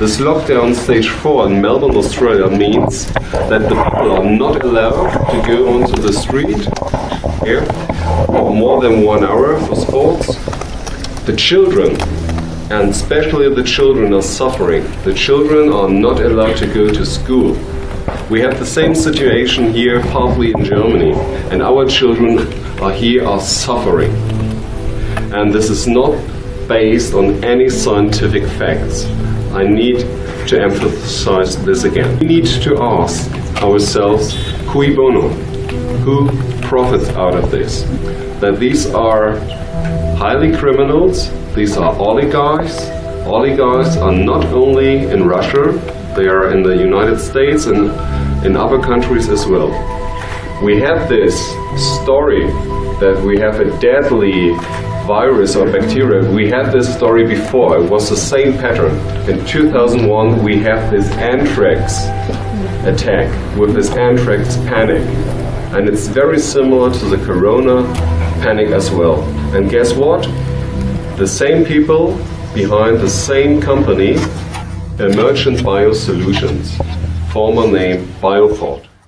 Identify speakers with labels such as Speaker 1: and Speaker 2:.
Speaker 1: This lockdown stage 4 in Melbourne, Australia means that the people are not allowed to go onto the street here for more than one hour for sports. The children, and especially the children are suffering. The children are not allowed to go to school. We have the same situation here partly in Germany and our children are here are suffering. And this is not based on any scientific facts. I need to emphasize this again. We need to ask ourselves, cui bono? Who profits out of this? That these are highly criminals, these are oligarchs. Oligarchs are not only in Russia, they are in the United States and in other countries as well. We have this story that we have a deadly virus or bacteria. We had this story before. It was the same pattern. In 2001, we had this anthrax attack with this anthrax panic. And it's very similar to the corona panic as well. And guess what? The same people behind the same company, Emergent Biosolutions, former name BioPort.